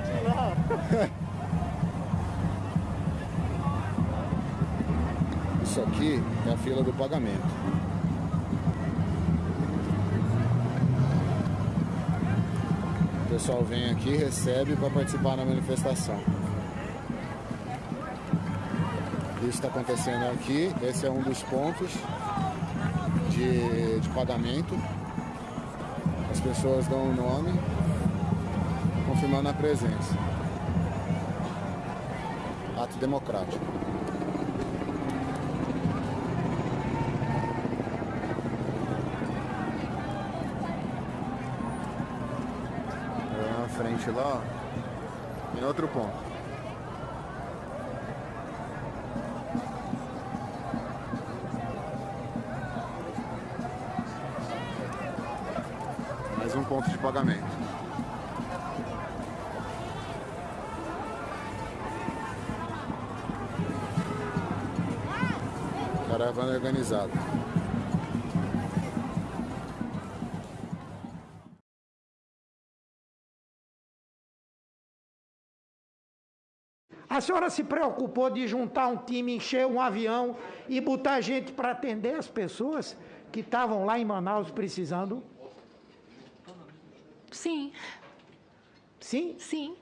Isso aqui é a fila do pagamento. O pessoal vem aqui, recebe para participar da manifestação. Isso está acontecendo aqui. Esse é um dos pontos de, de pagamento. As pessoas dão o nome, confirmando a presença. Ato democrático. na frente lá, em outro ponto. Mais um ponto de pagamento. Caravana organizada. A senhora se preocupou de juntar um time, encher um avião e botar gente para atender as pessoas que estavam lá em Manaus precisando? Sim, Sim? sim.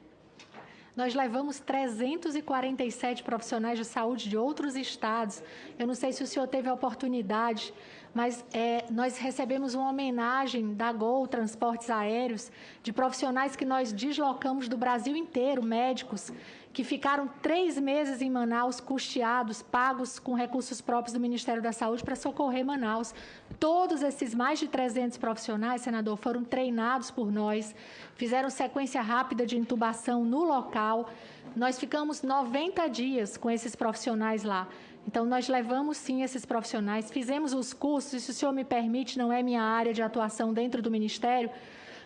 Nós levamos 347 profissionais de saúde de outros estados. Eu não sei se o senhor teve a oportunidade, mas é, nós recebemos uma homenagem da Gol Transportes Aéreos de profissionais que nós deslocamos do Brasil inteiro, médicos, que ficaram três meses em Manaus, custeados, pagos com recursos próprios do Ministério da Saúde para socorrer Manaus. Todos esses mais de 300 profissionais, senador, foram treinados por nós, fizeram sequência rápida de intubação no local. Nós ficamos 90 dias com esses profissionais lá. Então, nós levamos sim esses profissionais, fizemos os cursos, e se o senhor me permite, não é minha área de atuação dentro do Ministério,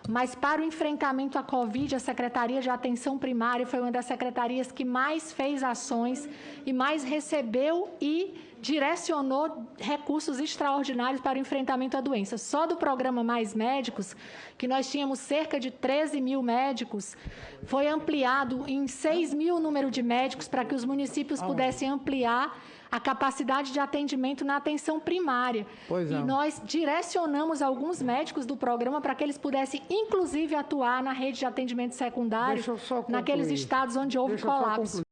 mas para o enfrentamento à Covid, a Secretaria de Atenção Primária foi uma das secretarias que mais fez ações e mais recebeu e direcionou recursos extraordinários para o enfrentamento à doença. Só do programa Mais Médicos, que nós tínhamos cerca de 13 mil médicos, foi ampliado em 6 mil o número de médicos para que os municípios pudessem ampliar a capacidade de atendimento na atenção primária. Pois é. E nós direcionamos alguns médicos do programa para que eles pudessem, inclusive, atuar na rede de atendimento secundário, naqueles estados onde houve Deixa colapso.